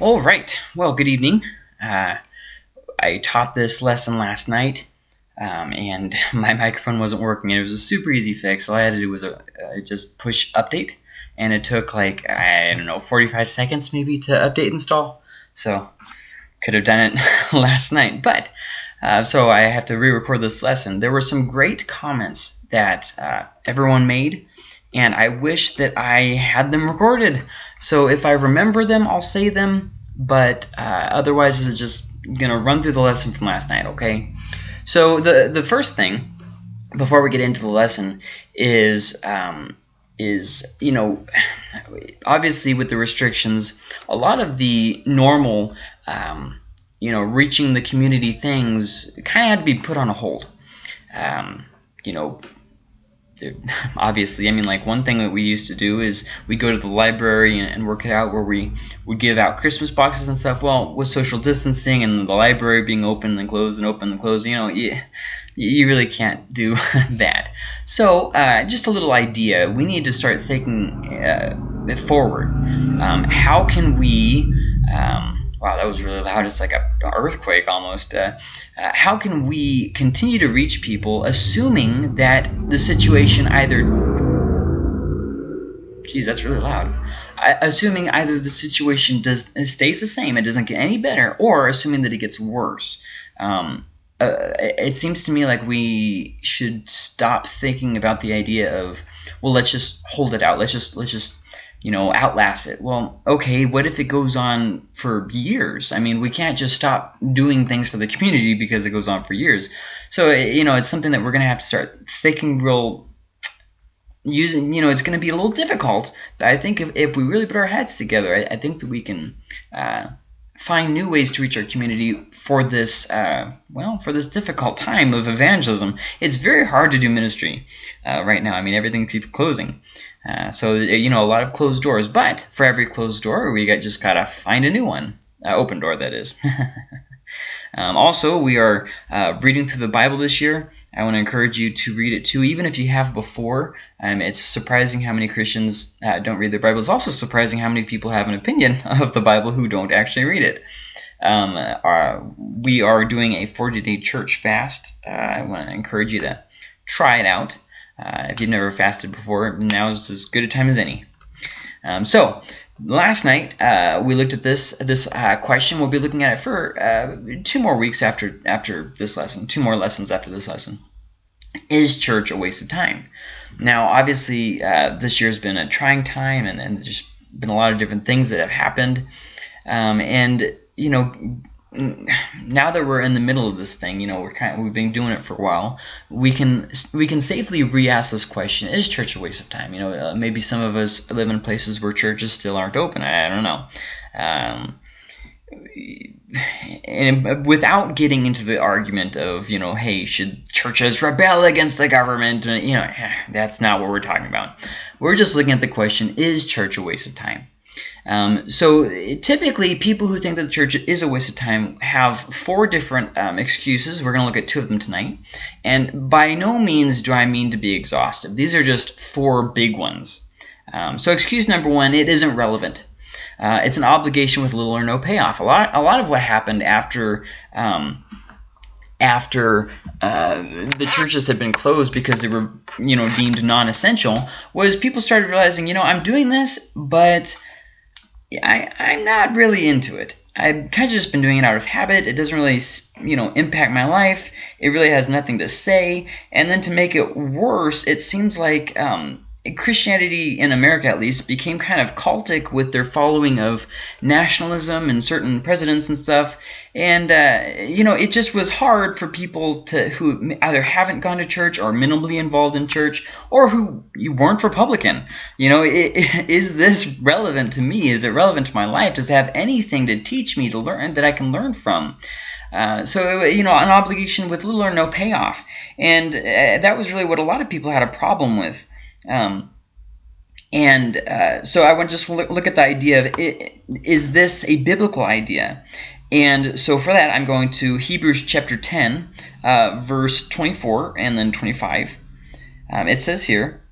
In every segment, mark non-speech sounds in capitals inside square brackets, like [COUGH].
All right. Well, good evening. Uh, I taught this lesson last night, um, and [LAUGHS] my microphone wasn't working. It was a super easy fix. All I had to do was a, uh, just push update, and it took like I don't know 45 seconds maybe to update install. So could have done it [LAUGHS] last night, but uh, so I have to re-record this lesson. There were some great comments that uh, everyone made and I wish that I had them recorded. So if I remember them, I'll say them, but uh, otherwise it's just gonna run through the lesson from last night, okay? So the the first thing before we get into the lesson is um, is you know obviously with the restrictions, a lot of the normal um, you know reaching the community things kind of had to be put on a hold. Um, you know [LAUGHS] obviously, I mean, like one thing that we used to do is we go to the library and, work it out where we would give out Christmas boxes and stuff. Well, with social distancing and the library being open and closed and open and closed, you know, you, you really can't do [LAUGHS] that. So, uh, just a little idea. We need to start thinking uh, forward. Um, how can we um, Wow, that was really loud. It's like a earthquake almost. Uh, uh, how can we continue to reach people, assuming that the situation either Geez, that's really loud. I, assuming either the situation does stays the same, it doesn't get any better, or assuming that it gets worse. Um, uh, it seems to me like we should stop thinking about the idea of, well, let's just hold it out. Let's just let's just you know, outlast it. Well, okay, what if it goes on for years? I mean, we can't just stop doing things for the community because it goes on for years. So, you know, it's something that we're going to have to start thinking real using you know it's going to be a little difficult but i think if, if we really put our heads together i, I think that we can uh, find new ways to reach our community for this uh, well for this difficult time of evangelism it's very hard to do ministry uh, right now i mean everything keeps closing uh, so you know a lot of closed doors, but for every closed door, we got just gotta find a new one, uh, open door that is. [LAUGHS] um, also, we are uh, reading through the Bible this year. I want to encourage you to read it too, even if you have before. Um, it's surprising how many Christians uh, don't read the Bible. It's also surprising how many people have an opinion [LAUGHS] of the Bible who don't actually read it. Um, uh, we are doing a 40-day church fast. I want to encourage you to try it out. Uh, if you've never fasted before, now is as good a time as any. Um, so, last night uh, we looked at this this uh, question. We'll be looking at it for uh, two more weeks after after this lesson, two more lessons after this lesson. Is church a waste of time? Now, obviously, uh, this year has been a trying time, and, and there's been a lot of different things that have happened. Um, and you know, now that we're in the middle of this thing, you know, we're kind of, we've been doing it for a while. We can we can safely re-ask this question: Is church a waste of time? You know, uh, maybe some of us live in places where churches still aren't open. I, I don't know. Um, and without getting into the argument of you know, hey, should churches rebel against the government? You know, [SIGHS] that's not what we're talking about. We're just looking at the question: Is church a waste of time? Um, so typically, people who think that the church is a waste of time have four different um, excuses. We're going to look at two of them tonight. And by no means do I mean to be exhaustive. These are just four big ones. Um, so excuse number one, it isn't relevant. Uh, it's an obligation with little or no payoff. A lot, a lot of what happened after um, after uh, the churches had been closed because they were, you know, deemed non-essential, was people started realizing, you know, I'm doing this, but I, I'm not really into it. I've kind of just been doing it out of habit. It doesn't really, you know, impact my life. It really has nothing to say. And then to make it worse, it seems like um, Christianity in America, at least, became kind of cultic with their following of nationalism and certain presidents and stuff. And, uh, you know, it just was hard for people to who either haven't gone to church or minimally involved in church or who you weren't Republican. You know, it, it, [LAUGHS] is this relevant to me? Is it relevant to my life? Does it have anything to teach me to learn that I can learn from? Uh, so, you know, an obligation with little or no payoff. And uh, that was really what a lot of people had a problem with. Um, and uh, so I want to just look, look at the idea of it, is this a biblical idea? And so for that, I'm going to Hebrews chapter 10, uh, verse 24 and then 25. Um, it says here,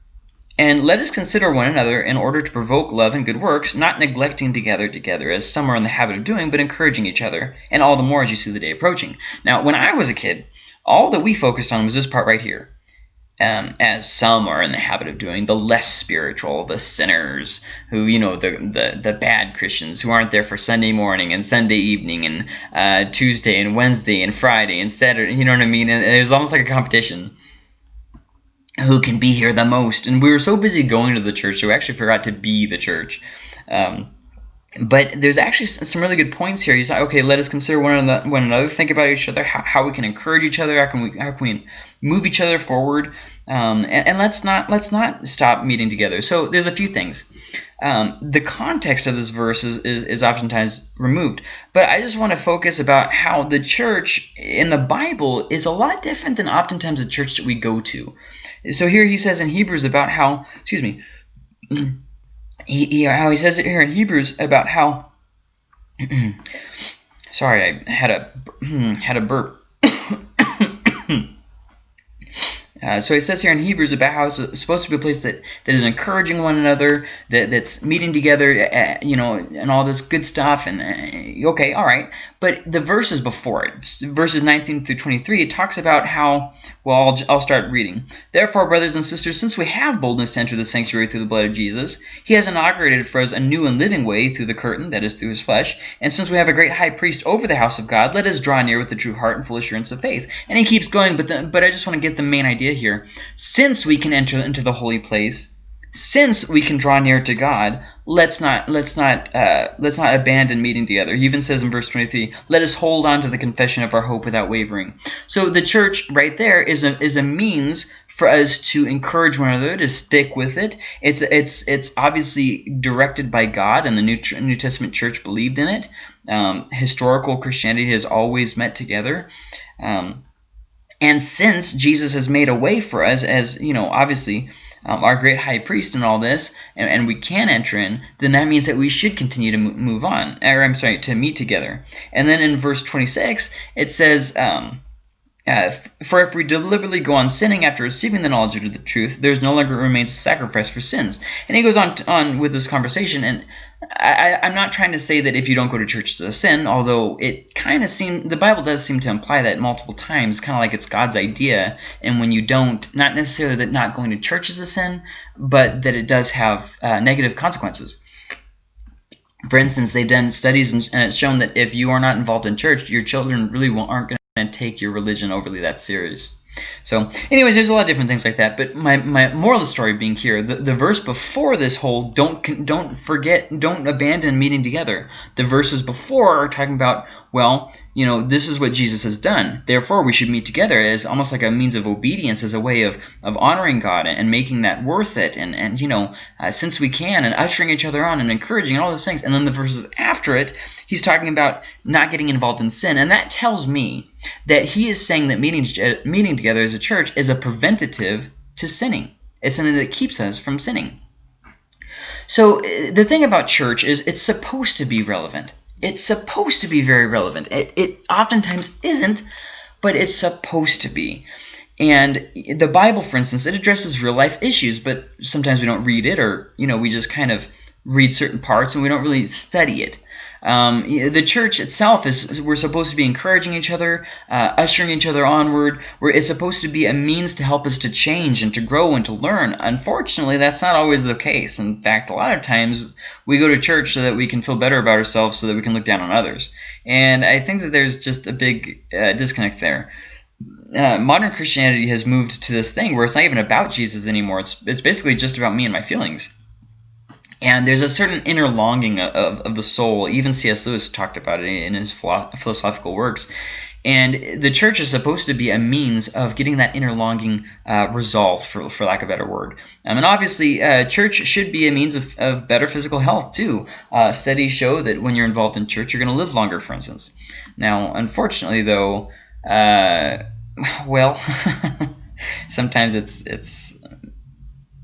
And let us consider one another in order to provoke love and good works, not neglecting to gather together, as some are in the habit of doing, but encouraging each other, and all the more as you see the day approaching. Now, when I was a kid, all that we focused on was this part right here. Um, as some are in the habit of doing, the less spiritual, the sinners, who, you know, the, the, the bad Christians who aren't there for Sunday morning and Sunday evening and uh, Tuesday and Wednesday and Friday and Saturday, you know what I mean? And it was almost like a competition who can be here the most. And we were so busy going to the church, so we actually forgot to be the church. Um, but there's actually some really good points here. He's like, okay, let us consider one another, one another think about each other, how, how we can encourage each other, how can we, how can we move each other forward, um, and, and, let's not let's not stop meeting together. So there's a few things. Um, the context of this verse is, is, is oftentimes removed, but I just want to focus about how the church in the Bible is a lot different than oftentimes the church that we go to. So here he says in Hebrews about how, excuse me, [CLEARS THROAT] he, he how he says it here in Hebrews about how. [CLEARS THROAT] sorry, I had a [CLEARS THROAT] had a burp. Uh, so he says here in Hebrews about how it's supposed to be a place that, that is encouraging one another, that, that's meeting together, uh, you know, and all this good stuff. And uh, okay, all right. But the verses before it, verses 19 through 23, it talks about how, well, I'll, I'll start reading. Therefore, brothers and sisters, since we have boldness to enter the sanctuary through the blood of Jesus, he has inaugurated for us a new and living way through the curtain, that is, through his flesh. And since we have a great high priest over the house of God, let us draw near with a true heart and full assurance of faith. And he keeps going, but, the, but I just want to get the main idea here. Since we can enter into the holy place, since we can draw near to God, let's not let's not uh, let's not abandon meeting together. He even says in verse 23, "Let us hold on to the confession of our hope without wavering." So the church right there is a is a means for us to encourage one another to stick with it. It's it's it's obviously directed by God, and the New New Testament church believed in it. Um, historical Christianity has always met together. Um, and since Jesus has made a way for us, as you know, obviously um, our great high priest and all this, and, and, we can enter in, then that means that we should continue to move on, or I'm sorry, to meet together. And then in verse 26, it says, um, uh, for if we deliberately go on sinning after receiving the knowledge of the truth, there's no longer remains a sacrifice for sins. And he goes on on with this conversation, and I, am not trying to say that if you don't go to church it's a sin, although it kind of seems the Bible does seem to imply that multiple times, kind of like it's God's idea. And when you don't, not necessarily that not going to church is a sin, but that it does have uh, negative consequences. For instance, they've done studies and it's shown that if you are not involved in church, your children really aren't going to take your religion overly that serious. So anyways, there's a lot of different things like that. But my, my moral of the story being here, the, the verse before this whole don't don't forget, don't abandon meeting together. The verses before are talking about, well, you know, this is what Jesus has done. Therefore, we should meet together as almost like a means of obedience, as a way of, of honoring God and, making that worth it. And, and you know, uh, since we can, and ushering each other on and encouraging and all those things. And then the verses after it, he's talking about not getting involved in sin. And that tells me that he is saying that meeting, meeting together as a church is a preventative to sinning. It's something that keeps us from sinning. So uh, the thing about church is it's supposed to be relevant. It's supposed to be very relevant. It, it oftentimes isn't, but it's supposed to be. And the Bible, for instance, it addresses real life issues, but sometimes we don't read it or, you know, we just kind of read certain parts and we don't really study it. Um, the church itself is we're supposed to be encouraging each other, uh, ushering each other onward. We're, it's supposed to be a means to help us to change and to grow and to learn. Unfortunately, that's not always the case. In fact, a lot of times we go to church so that we can feel better about ourselves, so that we can look down on others. And I think that there's just a big uh, disconnect there. Uh, modern Christianity has moved to this thing where it's not even about Jesus anymore. It's it's basically just about me and my feelings. And there's a certain inner longing of, of the soul. Even C.S. Lewis talked about it in his philosophical works. And the church is supposed to be a means of getting that inner longing uh, resolved, for, for lack of a better word. Um, and obviously, uh, church should be a means of, of better physical health, too. Uh, studies show that when you're involved in church, you're going to live longer, for instance. Now, unfortunately, though, uh, well, [LAUGHS] sometimes it's, it's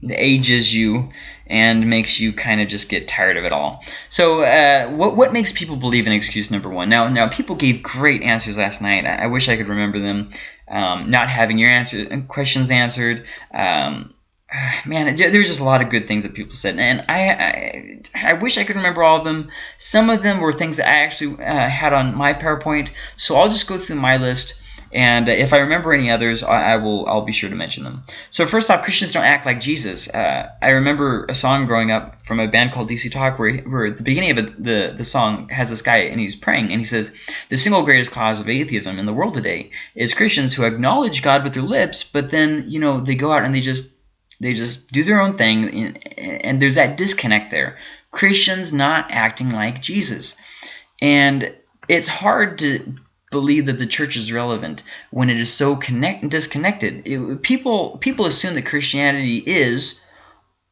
ages you and makes you kind of just get tired of it all. So uh, what, what makes people believe in excuse number one? Now, now people gave great answers last night. I, I wish I could remember them. Um, not having your answer questions answered, um, [SIGHS] man, was just a lot of good things that people said, and I, I, I wish I could remember all of them. Some of them were things that I actually uh, had on my PowerPoint, so I'll just go through my list. And if I remember any others, I, I will. I'll be sure to mention them. So first off, Christians don't act like Jesus. Uh, I remember a song growing up from a band called DC Talk, where, where the beginning of it, the the song has this guy and he's praying and he says, "The single greatest cause of atheism in the world today is Christians who acknowledge God with their lips, but then you know they go out and they just they just do their own thing, and there's that disconnect there. Christians not acting like Jesus. And it's hard to believe that the church is relevant when it is so connect disconnected. It, people people assume that Christianity is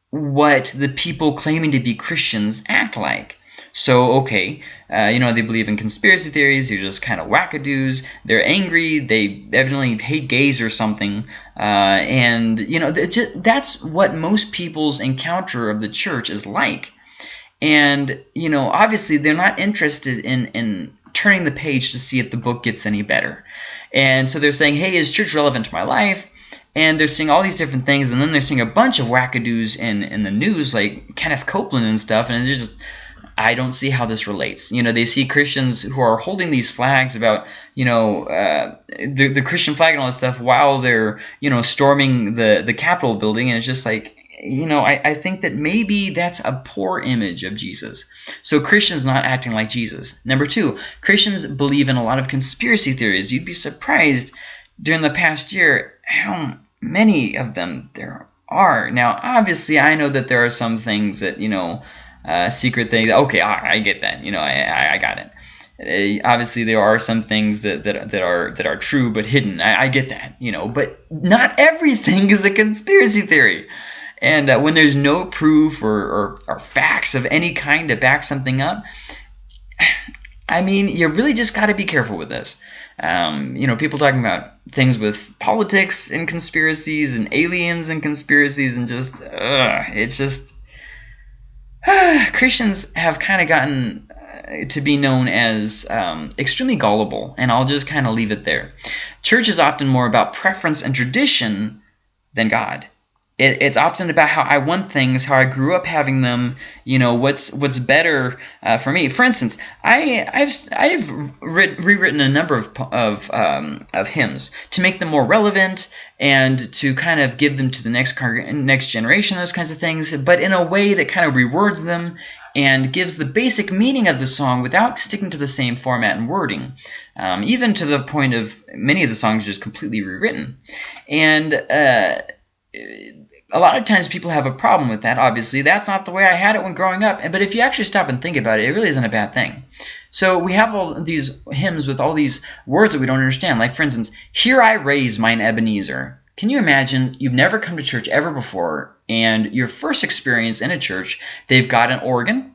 what the people claiming to be Christians act like. So, okay, uh, you know, they believe in conspiracy theories. They're just kind of wackadoos. They're angry. They evidently hate gays or something. Uh, and, you know, that's what most people's encounter of the church is like. And, you know, obviously they're not interested in, in turning the page to see if the book gets any better. And so they're saying, hey, is church relevant to my life? and they're seeing all these different things, and then they're seeing a bunch of wackadoos in in the news, like Kenneth Copeland and stuff, and they're just I don't see how this relates. You know, they see Christians who are holding these flags about, you know, uh, the, the Christian flag and all this stuff while they're, you know, storming the, the Capitol building. And it's just like, you know, I, I think that maybe that's a poor image of Jesus. So Christians not acting like Jesus. Number two, Christians believe in a lot of conspiracy theories. You'd be surprised during the past year how many of them there are. Now, obviously, I know that there are some things that, you know, uh, secret things. Okay, I, I, get that. You know, I, I, I got it. Uh, obviously, there are some things that, that, that are that are true but hidden. I, I get that. You know, but not everything is a conspiracy theory. And uh, when there's no proof or, or, or facts of any kind to back something up, I mean, you really just got to be careful with this. Um, you know, people talking about things with politics and conspiracies and aliens and conspiracies and just, uh, it's just [SIGHS] Christians have kind of gotten uh, to be known as um, extremely gullible, and I'll just kind of leave it there. Church is often more about preference and tradition than God it, it's often about how I want things, how I grew up having them. You know, what's what's better uh, for me. For instance, I I've I've re rewritten a number of of um, of hymns to make them more relevant and to kind of give them to the next next generation, those kinds of things, but in a way that kind of rewords them and gives the basic meaning of the song without sticking to the same format and wording, um, even to the point of many of the songs just completely rewritten. And uh, a lot of times people have a problem with that, obviously. That's not the way I had it when growing up. But if you actually stop and think about it, it really isn't a bad thing. So we have all these hymns with all these words that we don't understand. Like, for instance, Here I raise mine Ebenezer. Can you imagine you've never come to church ever before, and your first experience in a church, they've got an organ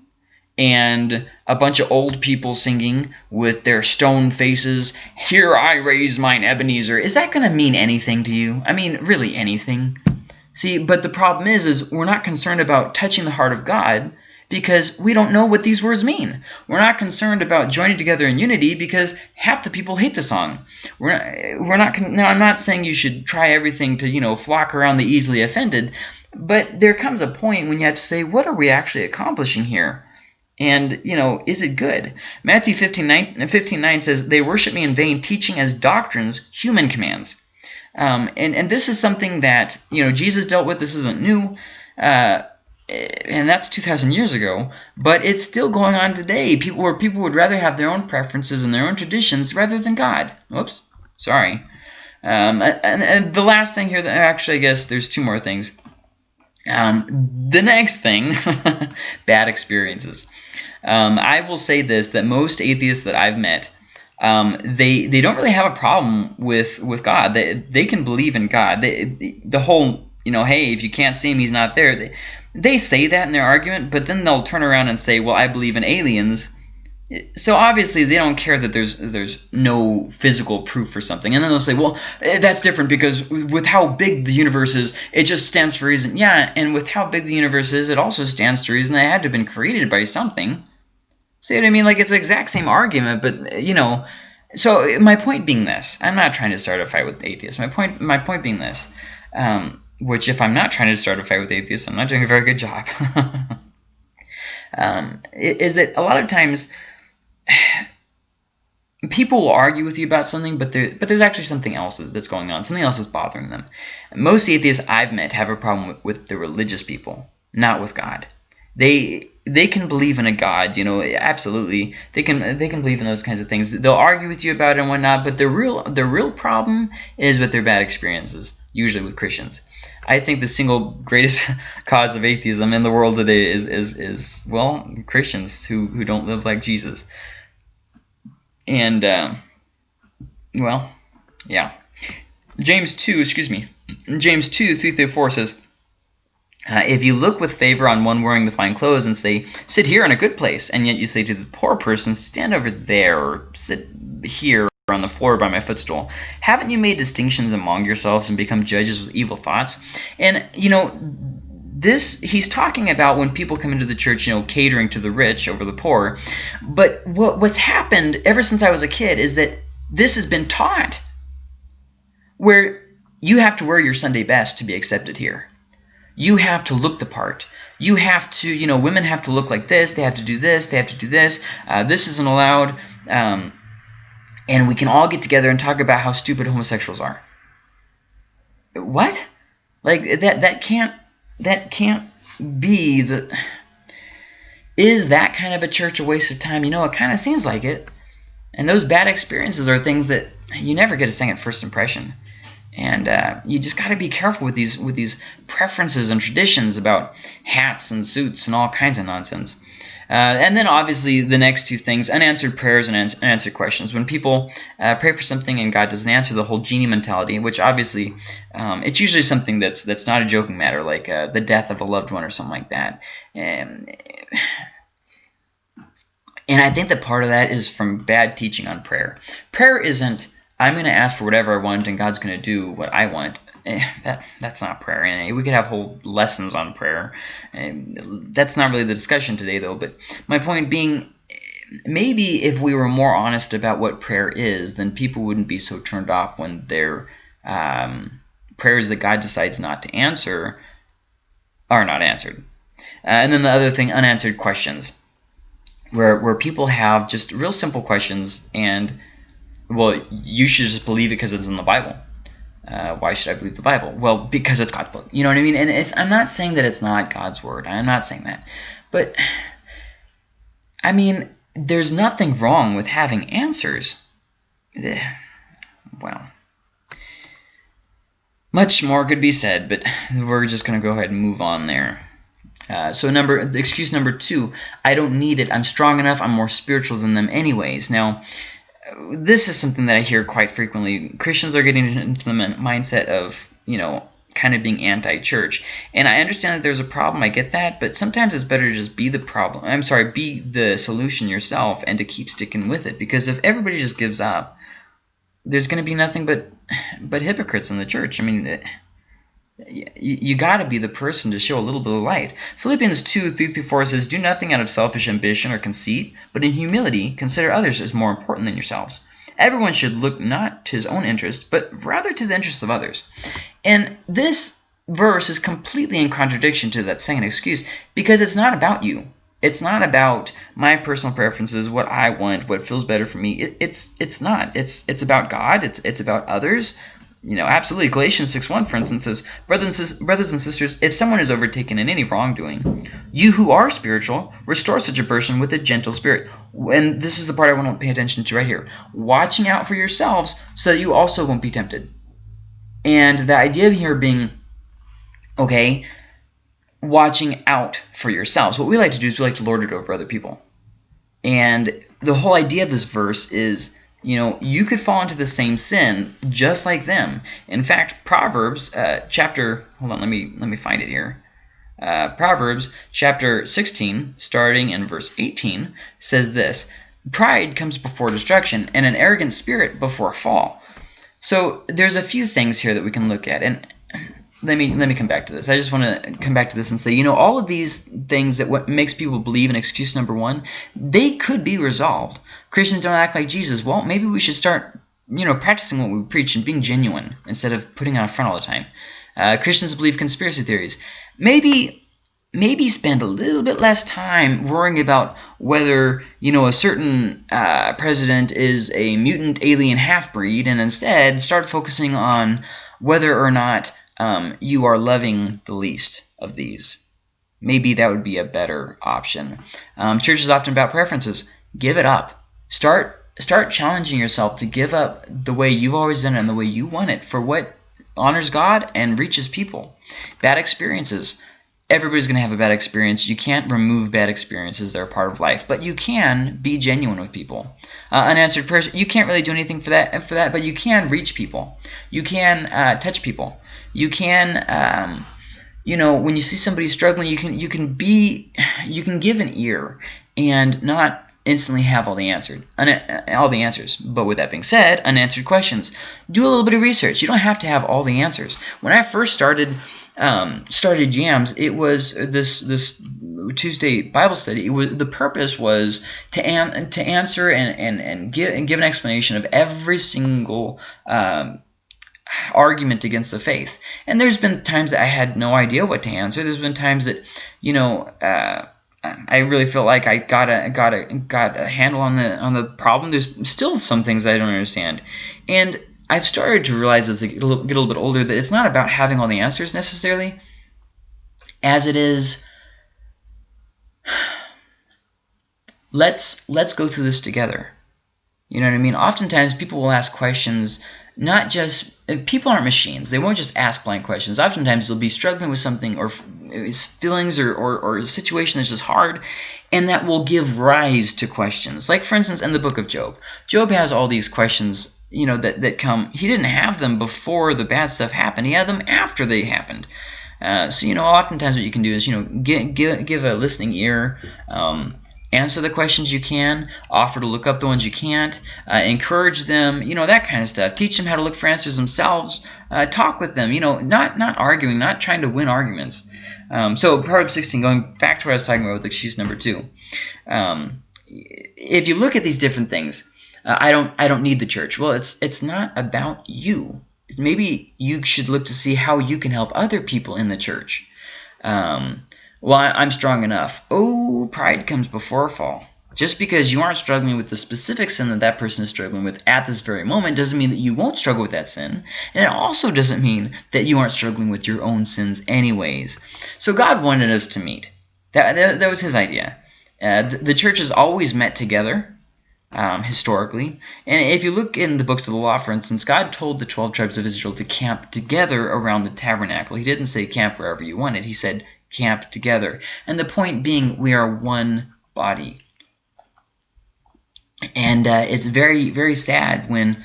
and a bunch of old people singing with their stone faces, Here I raise mine Ebenezer. Is that going to mean anything to you? I mean, really anything? See, but the problem is, is we're not concerned about touching the heart of God because we don't know what these words mean. We're not concerned about joining together in unity because half the people hate the song. We're not, we're not. Now, I'm not saying you should try everything to you know flock around the easily offended, but there comes a point when you have to say, what are we actually accomplishing here? And, you know, is it good? Matthew 15 9, 15, 9 says, They worship me in vain, teaching as doctrines human commands. Um, and, and this is something that, you know, Jesus dealt with. This isn't new. Uh, and that's 2,000 years ago, but it's still going on today. People where people would rather have their own preferences and their own traditions rather than God. Whoops, sorry. Um, and, and, the last thing here, that actually, I guess there's two more things. Um, the next thing, [LAUGHS] bad experiences. Um, I will say this, that most atheists that I've met um, they they don't really have a problem with with God. They they can believe in God. They, the whole you know, hey, if you can't see him, he's not there. They, they say that in their argument, but then they'll turn around and say, well, I believe in aliens. So obviously they don't care that there's there's no physical proof for something, and then they'll say, well, eh, that's different because with how big the universe is, it just stands for reason. Yeah, and with how big the universe is, it also stands to reason that it had to have been created by something. See what I mean? Like it's the exact same argument, but you know. So my point being this, I'm not trying to start a fight with atheists. My point, my point being this, um, which if I'm not trying to start a fight with atheists, I'm not doing a very good job. [LAUGHS] um, is that a lot of times [SIGHS] people will argue with you about something, but there, but there's actually something else that's going on. Something else is bothering them. Most atheists I've met have a problem with, with the religious people, not with God. They they can believe in a God, you know, absolutely. They can they can believe in those kinds of things. They'll argue with you about it and whatnot, but the real the real problem is with their bad experiences, usually with Christians. I think the single greatest [LAUGHS] cause of atheism in the world today is is is well Christians who who don't live like Jesus. And uh, well, yeah. James two, excuse me. James two three through four says. Uh, if you look with favor on one wearing the fine clothes and say, sit here in a good place, and yet you say to the poor person, stand over there, or sit here on the floor by my footstool, haven't you made distinctions among yourselves and become judges with evil thoughts? And, you know, this he's talking about when people come into the church, you know, catering to the rich over the poor. But what, what's happened ever since I was a kid is that this has been taught where you have to wear your Sunday best to be accepted here you have to look the part. You have to, you know, women have to look like this. They have to do this. They have to do this. Uh, this isn't allowed. Um, and we can all get together and talk about how stupid homosexuals are. What? Like that? That can't. That can't be the. Is that kind of a church a waste of time? You know, it kind of seems like it. And those bad experiences are things that you never get a second first impression and uh, you just got to be careful with these with these preferences and traditions about hats and suits and all kinds of nonsense. Uh, and then obviously the next two things, unanswered prayers and unanswered questions. When people uh, pray for something and God doesn't answer, the whole genie mentality, which obviously um, it's usually something that's that's not a joking matter, like uh, the death of a loved one or something like that. And, and I think that part of that is from bad teaching on prayer. Prayer isn't I'm going to ask for whatever I want and God's going to do what I want. Eh, that That's not prayer. And we could have whole lessons on prayer. And that's not really the discussion today, though. But my point being, maybe if we were more honest about what prayer is, then people wouldn't be so turned off when their um, prayers that God decides not to answer are not answered. Uh, and then the other thing, unanswered questions, where, where people have just real simple questions and – well, you should just believe it because it's in the Bible. Uh, why should I believe the Bible? Well, because it's God's book. You know what I mean? And I'm not saying that it's not God's word. I'm not saying that. But, I mean, there's nothing wrong with having answers. Eh, well, much more could be said, but we're just going to go ahead and move on there. Uh, so number excuse number two, I don't need it. I'm strong enough. I'm more spiritual than them anyways. Now, this is something that I hear quite frequently. Christians are getting into the mindset of, you know, kind of being anti-church. And I understand that there's a problem. I get that. But sometimes it's better to just be the problem. I'm sorry, be the solution yourself and to keep sticking with it. Because if everybody just gives up, there's going to be nothing but but hypocrites in the church. I mean, you, got to be the person to show a little bit of light. Philippians 2, 3 through 4 says, Do nothing out of selfish ambition or conceit, but in humility consider others as more important than yourselves. Everyone should look not to his own interests, but rather to the interests of others. And this verse is completely in contradiction to that second excuse because it's not about you. It's not about my personal preferences, what I want, what feels better for me. It, it's it's not. It's it's about God. It's it's about others you know, absolutely. Galatians 6.1, for instance, says, brothers and, brothers and sisters, if someone is overtaken in any wrongdoing, you who are spiritual, restore such a person with a gentle spirit. And this is the part I want to pay attention to right here. Watching out for yourselves so that you also won't be tempted. And the idea here being, okay, watching out for yourselves. What we like to do is we like to lord it over other people. And the whole idea of this verse is you know, you could fall into the same sin just like them. In fact, Proverbs uh, chapter, hold on, let me let me find it here. Uh, Proverbs chapter 16, starting in verse 18, says this: Pride comes before destruction, and an arrogant spirit before a fall. So there's a few things here that we can look at, and let me let me come back to this. I just want to come back to this and say, you know, all of these things that what makes people believe in excuse number one, they could be resolved. Christians don't act like Jesus. Well, maybe we should start, you know, practicing what we preach and being genuine instead of putting on a front all the time. Uh, Christians believe conspiracy theories. Maybe maybe spend a little bit less time worrying about whether you know a certain uh, president is a mutant alien half-breed and instead start focusing on whether or not um, you are loving the least of these maybe that would be a better option um, church is often about preferences give it up start start challenging yourself to give up the way you've always done it and the way you want it for what honors god and reaches people bad experiences everybody's going to have a bad experience. You can't remove bad experiences; they're a part of life. But you can be genuine with people. Uh, unanswered prayer, you can't really do anything for that. For that, but you can reach people. You can uh, touch people. You can. Um, you know, when you see somebody struggling, you can you can be you can give an ear and not instantly have all the answered all the answers. But with that being said, unanswered questions. Do a little bit of research. You don't have to have all the answers. When I first started um, started Jams, it was this this Tuesday Bible study. It was the purpose was to an, to answer and and and give and give an explanation of every single. Um, argument against the faith and there's been times that I had no idea what to answer there's been times that you know uh, I really feel like I got a got a got a handle on the on the problem. There's still some things I don't understand, and I've started to realize as I get a little, get a little bit older that it's not about having all the answers necessarily, as it is. [SIGHS] Let's let's go through this together. You know what I mean? Oftentimes people will ask questions not just people aren't machines. They won't just ask blank questions. Oftentimes they'll be struggling with something or feelings or, or, or a situation that's just hard, and that will give rise to questions. Like, for instance, in the book of Job. Job has all these questions you know that, that come. He didn't have them before the bad stuff happened. He had them after they happened. Uh, so, you know, oftentimes what you can do is, you know, give, give, give a listening ear, um, answer the questions you can, offer to look up the ones you can't, uh, encourage them, you know, that kind of stuff. Teach them how to look for answers themselves. Uh, talk with them, you know, not not arguing, not trying to win arguments. Um, so Proverbs 16, going back to what I was talking about with excuse number two. Um, if you look at these different things, uh, I don't I don't need the church. Well, it's it's not about you. Maybe you should look to see how you can help other people in the church. Um, well, I'm strong enough. Oh, pride comes before a fall. Just because you aren't struggling with the specific sin that that person is struggling with at this very moment doesn't mean that you won't struggle with that sin. And it also doesn't mean that you aren't struggling with your own sins anyways. So God wanted us to meet. That, that, that was his idea. Uh, the, the church has always met together um, historically. And if you look in the books of the law, for instance, God told the 12 tribes of Israel to camp together around the tabernacle. He didn't say camp wherever you wanted. He said camp together. And the point being, we are one body. And uh, it's very, very sad when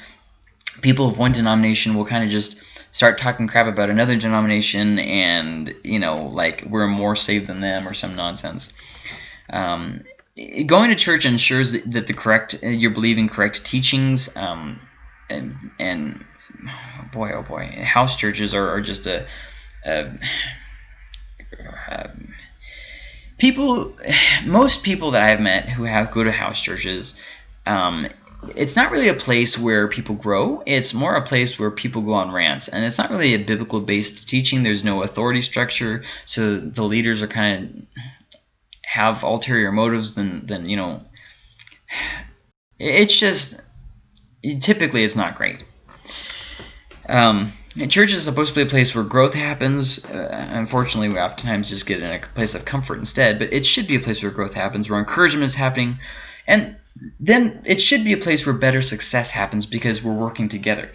people of one denomination will kind of just start talking crap about another denomination and, you know, like we're more saved than them or some nonsense. Um, going to church ensures that, the correct, you're believing correct teachings um, and, and boy, oh boy, house churches are, are just a, a um, people, most people that I've met who have go to house churches, um, it's not really a place where people grow. It's more a place where people go on rants. And it's not really a biblical based teaching. There's no authority structure. So the leaders are kind of have ulterior motives than, than you know, it's just, typically it's not great. Um, and church is supposed to be a place where growth happens. Uh, unfortunately, we oftentimes just get in a place of comfort instead. But it should be a place where growth happens, where encouragement is happening. And then it should be a place where better success happens because we're working together.